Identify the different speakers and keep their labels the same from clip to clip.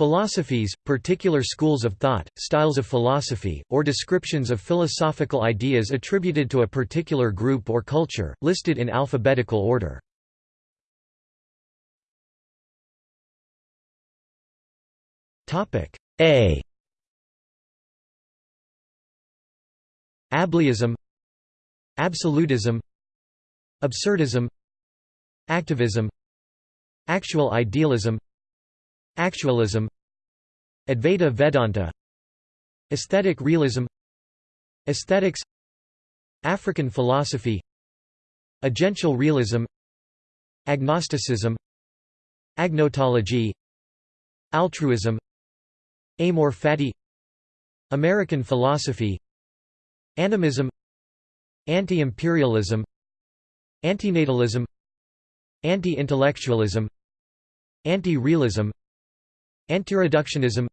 Speaker 1: Philosophies, particular schools of thought, styles of philosophy, or descriptions of philosophical ideas attributed to a particular group or culture, listed in alphabetical order. A Ableism Absolutism Absurdism Activism Actual idealism Actualism Advaita Vedanta Aesthetic realism Aesthetics African philosophy Agential realism Agnosticism Agnotology Altruism Amor fati American philosophy Animism Anti-imperialism Antinatalism Anti-intellectualism Anti-realism Antireductionism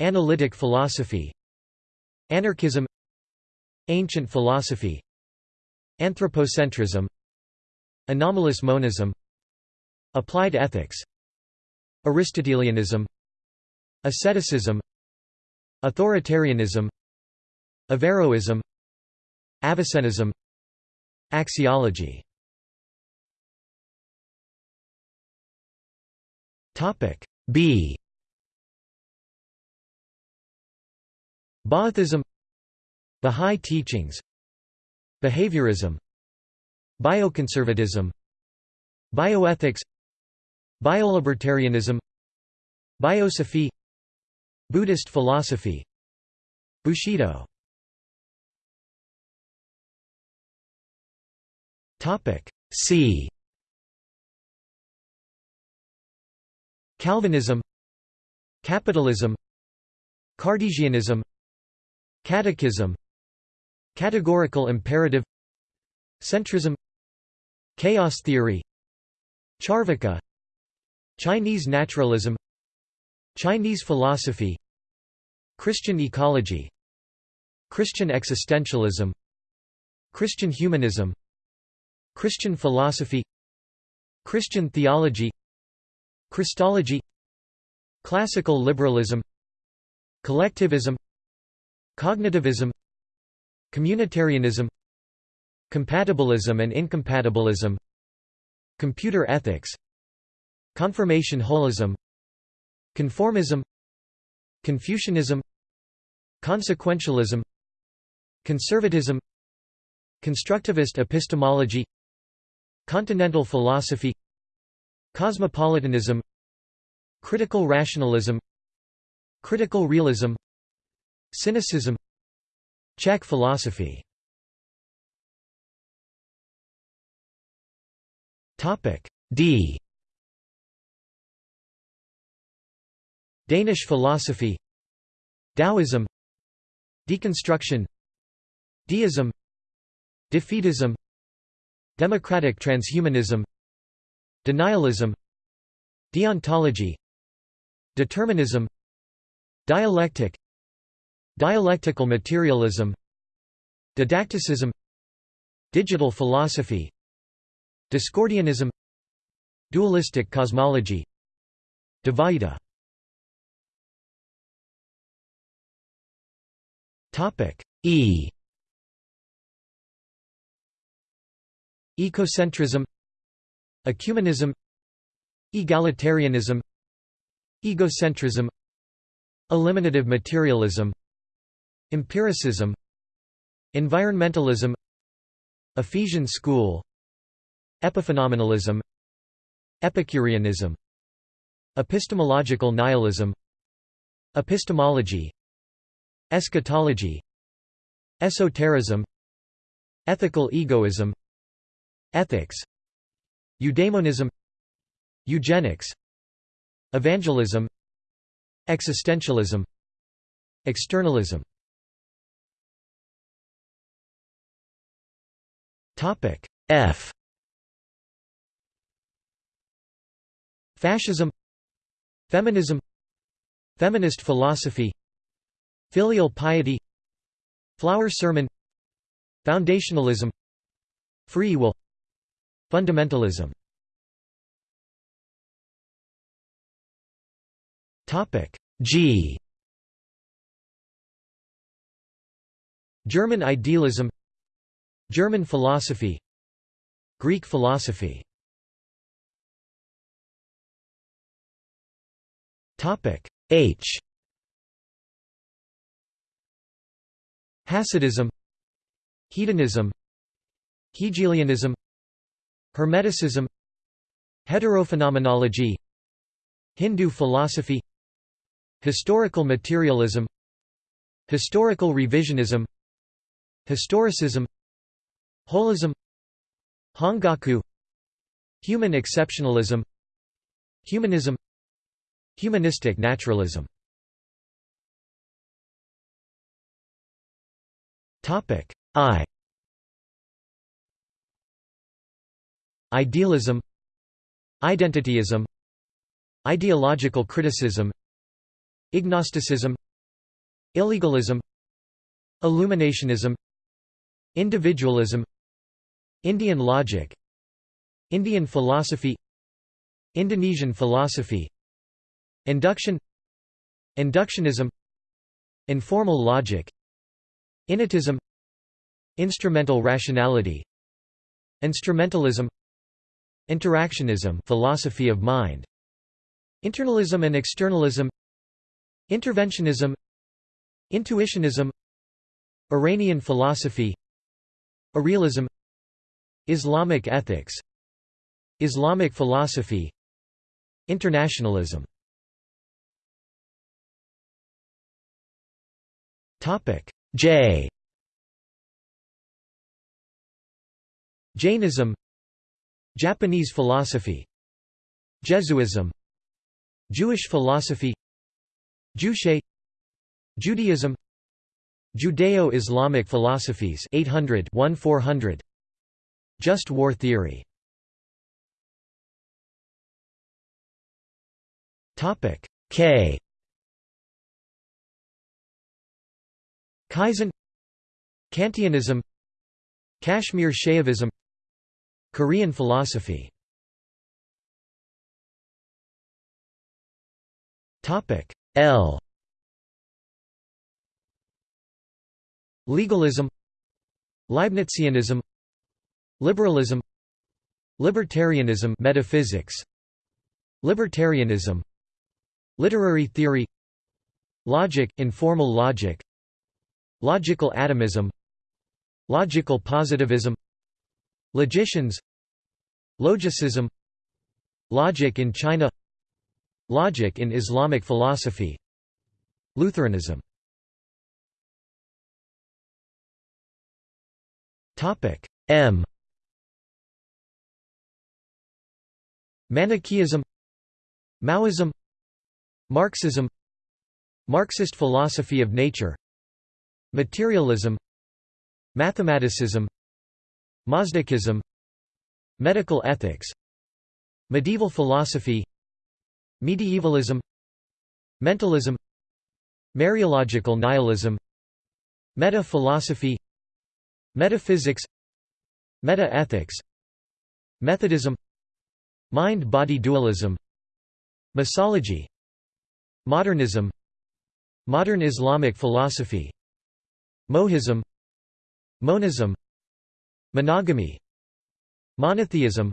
Speaker 1: Analytic philosophy Anarchism Ancient philosophy Anthropocentrism Anomalous monism Applied ethics Aristotelianism Asceticism Authoritarianism Averroism Avicennism Axiology. Topic B. Baathism Bahá'í teachings Behaviorism Bioconservatism Bioethics Biolibertarianism Biosophy Buddhist philosophy Bushido. C Calvinism Capitalism Cartesianism Catechism Categorical imperative Centrism Chaos theory Charvaka Chinese naturalism Chinese philosophy Christian ecology Christian existentialism Christian humanism Christian philosophy Christian theology Christology Classical liberalism Collectivism Cognitivism Communitarianism Compatibilism and incompatibilism Computer ethics Confirmation holism Conformism Confucianism Consequentialism Conservatism Constructivist epistemology Continental philosophy Cosmopolitanism Critical rationalism Critical realism Cynicism Czech philosophy. D. Danish philosophy Daoism Deconstruction Deism Defeatism Democratic transhumanism Denialism Deontology Determinism Dialectic Dialectical materialism Didacticism Digital philosophy Discordianism Dualistic cosmology Dvaita E. Ecocentrism Ecumenism Egalitarianism Egocentrism Eliminative materialism Empiricism Environmentalism Ephesian school Epiphenomenalism Epicureanism Epistemological nihilism Epistemology Eschatology Esotericism Ethical egoism Ethics Eudaimonism Eugenics Evangelism Existentialism Externalism. F. Fascism Feminism Feminist philosophy Filial piety Flower sermon Foundationalism Free will Fundamentalism. Topic. G. German idealism German philosophy Greek philosophy. H. Hasidism Hedonism Hegelianism Hermeticism Heterophenomenology Hindu philosophy Historical materialism Historical revisionism Historicism Holism Hongaku Human exceptionalism Humanism Humanistic naturalism. I Idealism Identityism Ideological criticism Ignosticism Illegalism Illuminationism Individualism Indian logic Indian philosophy Indonesian philosophy Induction Inductionism Informal logic Innatism Instrumental rationality Instrumentalism Interactionism philosophy of mind Internalism and externalism Interventionism Intuitionism Iranian philosophy Irrealism Islamic ethics Islamic philosophy Internationalism. J. Jainism Japanese philosophy Jesuism Jewish philosophy Juche Judaism Judeo-Islamic philosophies 800 400 Just war theory. Topic K. Kaizen Kantianism Kashmir Shaivism Korean philosophy. L. Legalism Leibnizianism Liberalism Libertarianism metaphysics Libertarianism Literary theory Logic, informal logic Logical atomism Logical positivism Logicians. Logicism. Logic in China. Logic in Islamic philosophy. Lutheranism. M. Manichaeism. Maoism. Marxism. Marxist philosophy of nature. Materialism. Mathematicism Mazdakism Medical ethics Medieval philosophy Medievalism Mentalism Mereological nihilism Meta-philosophy Metaphysics Meta-ethics Methodism Mind-body dualism Misology Modernism Modern Islamic philosophy Mohism Monism Monogamy. Monotheism.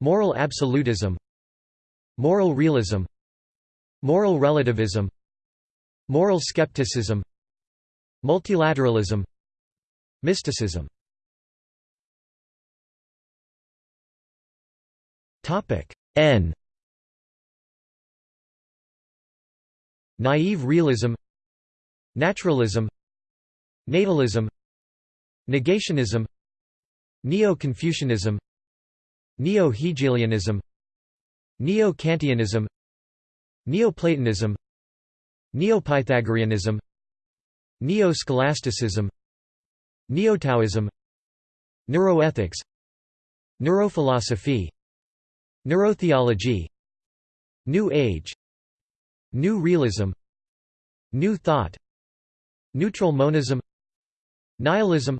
Speaker 1: Moral absolutism. Moral realism. Moral relativism. Moral skepticism. Multilateralism. Mysticism. N. Naive realism. Naturalism. Natalism. Negationism Neo-Confucianism Neo-Hegelianism Neo-Kantianism Neoplatonism Neopythagoreanism Neo-Scholasticism Neo-Taoism Neuroethics Neurophilosophy Neurotheology New Age New Realism New Thought Neutral monism Nihilism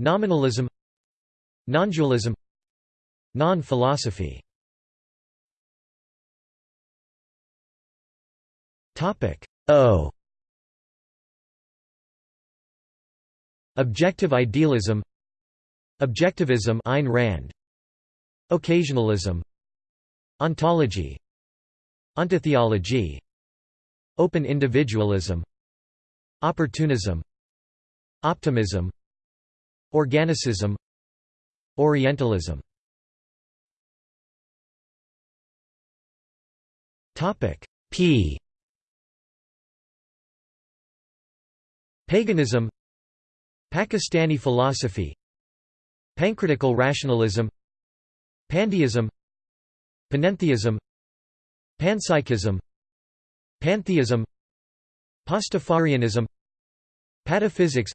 Speaker 1: Nominalism Nondualism Non-philosophy. O. Objective idealism Objectivism Ayn Rand. Occasionalism Ontology Ontotheology. Open individualism Opportunism Optimism. Organicism Orientalism. Topic P. Paganism Pakistani philosophy Pancritical rationalism Pandeism Panentheism Panpsychism Pantheism Pastafarianism Pataphysics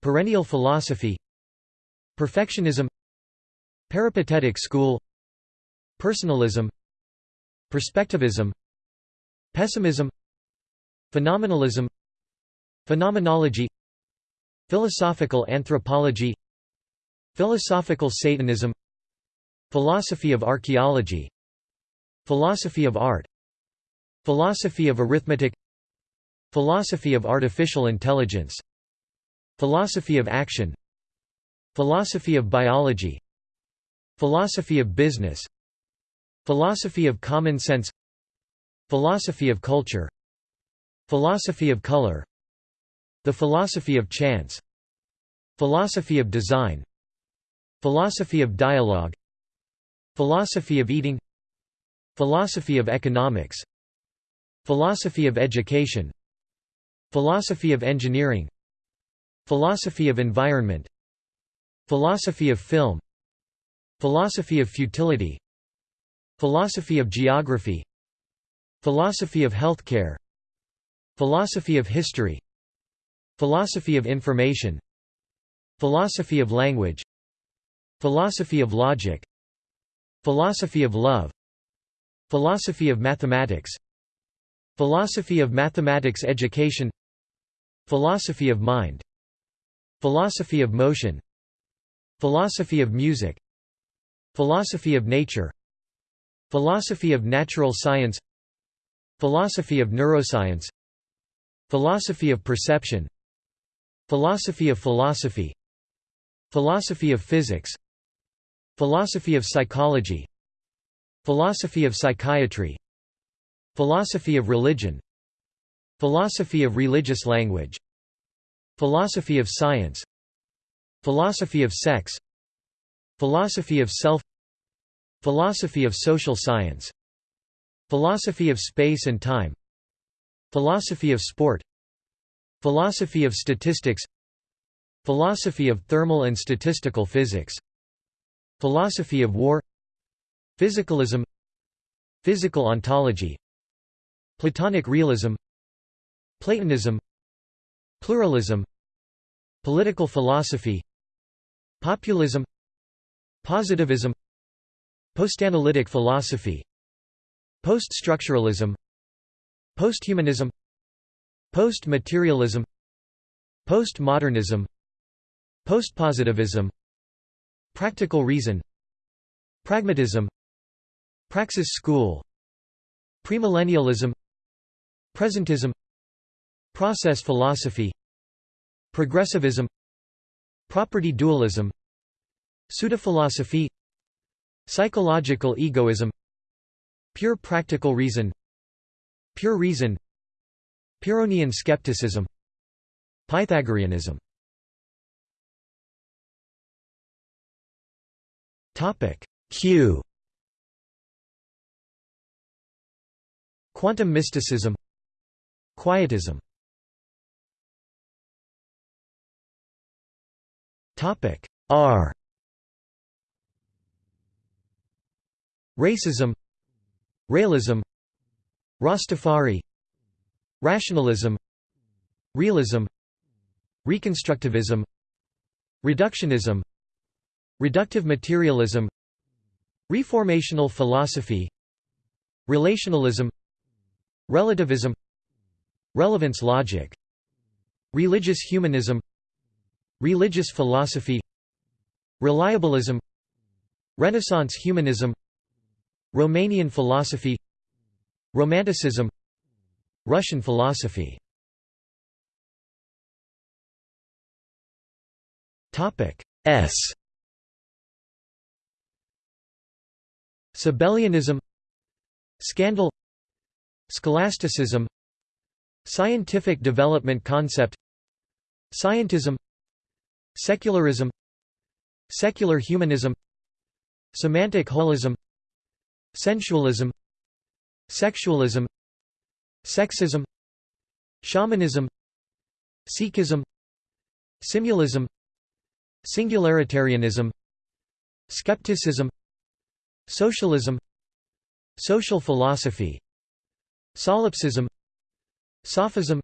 Speaker 1: Perennial philosophy Perfectionism Peripatetic school Personalism Perspectivism Pessimism Phenomenalism Phenomenology Philosophical anthropology Philosophical Satanism Philosophy of archaeology Philosophy of art Philosophy of arithmetic Philosophy of artificial intelligence Philosophy of action Philosophy of biology Philosophy of business Philosophy of common sense Philosophy of culture Philosophy of color The philosophy of chance Philosophy of design Philosophy of dialogue Philosophy of eating Philosophy of economics Philosophy of education Philosophy of engineering Philosophy of environment Philosophy of film Philosophy of futility Philosophy of geography Philosophy of healthcare Philosophy of history Philosophy of information Philosophy of language Philosophy of logic Philosophy of love Philosophy of mathematics Philosophy of mathematics education Philosophy of mind Philosophy of motion Philosophy of music Philosophy of nature Philosophy of natural science Philosophy of neuroscience Philosophy of perception Philosophy of philosophy Philosophy of physics Philosophy of psychology Philosophy of psychiatry Philosophy of religion Philosophy of religious language Philosophy of science Philosophy of sex. Philosophy of self. Philosophy of social science. Philosophy of space and time. Philosophy of sport. Philosophy of statistics. Philosophy of thermal and statistical physics. Philosophy of war. Physicalism. Physical ontology. Platonic realism. Platonism. Pluralism. Political philosophy Populism Positivism Postanalytic philosophy Post-structuralism Posthumanism Post-materialism Postmodernism Postpositivism Practical reason Pragmatism Praxis school Premillennialism Presentism Process philosophy Progressivism Property dualism Pseudophilosophy Psychological egoism Pure practical reason Pure reason Pyrrhonian skepticism Pythagoreanism. Q. Quantum mysticism Quietism R. Racism. Realism. Rastafari. Rationalism. Realism. Reconstructivism. Reductionism. Reductive materialism. Reformational philosophy. Relationalism. Relativism. Relevance logic. Religious humanism Religious philosophy Reliabilism Renaissance humanism Romanian philosophy Romanticism Russian philosophy. S. Sabellianism Scandal Scholasticism Scientific development concept Scientism Secularism Secular humanism Semantic holism Sensualism Sexualism Sexism Shamanism Sikhism Simulism Singularitarianism Skepticism Socialism Social philosophy Solipsism Sophism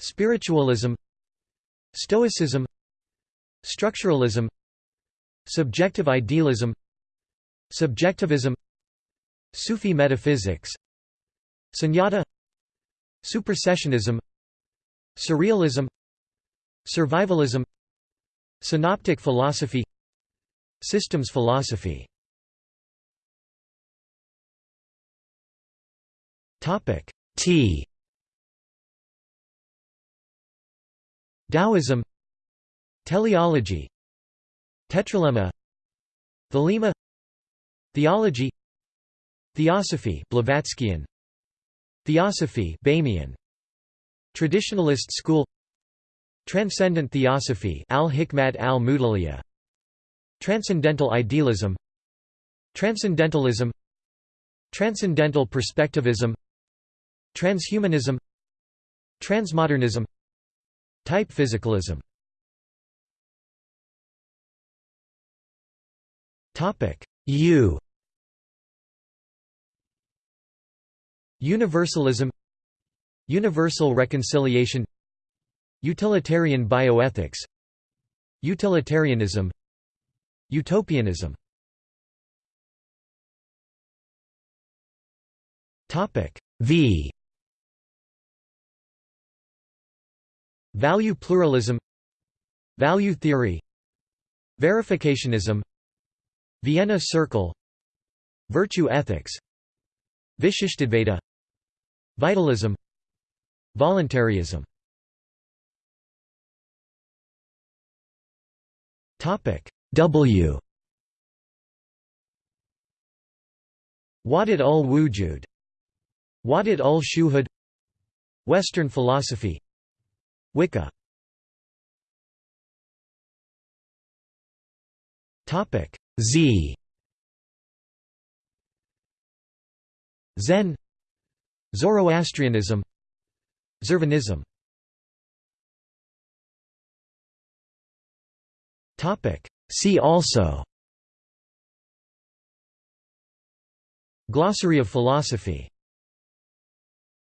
Speaker 1: Spiritualism Stoicism Structuralism Subjective idealism Subjectivism Sufi metaphysics Sunyata Supersessionism Surrealism Survivalism Synoptic philosophy Systems philosophy. T. Taoism Teleology Tetralemma Thelema Theology Theosophy Blavatskyan Theosophy Boehmian Traditionalist school Transcendent Theosophy al-Hikmat al-Muta'aliyah Transcendental Idealism Transcendentalism Transcendental Perspectivism Transhumanism Transmodernism Type physicalism U. Universalism. Universal reconciliation. Utilitarian bioethics. Utilitarianism. Utopianism. V. Value pluralism. Value theory. Verificationism Vienna Circle Virtue ethics Vishishtadvaita Vitalism Voluntarism. W. Wahdat ul Wujud Wahdat ul Shuhud Western philosophy Wicca Z. Zen. Zoroastrianism. Zurvanism See also. Glossary of philosophy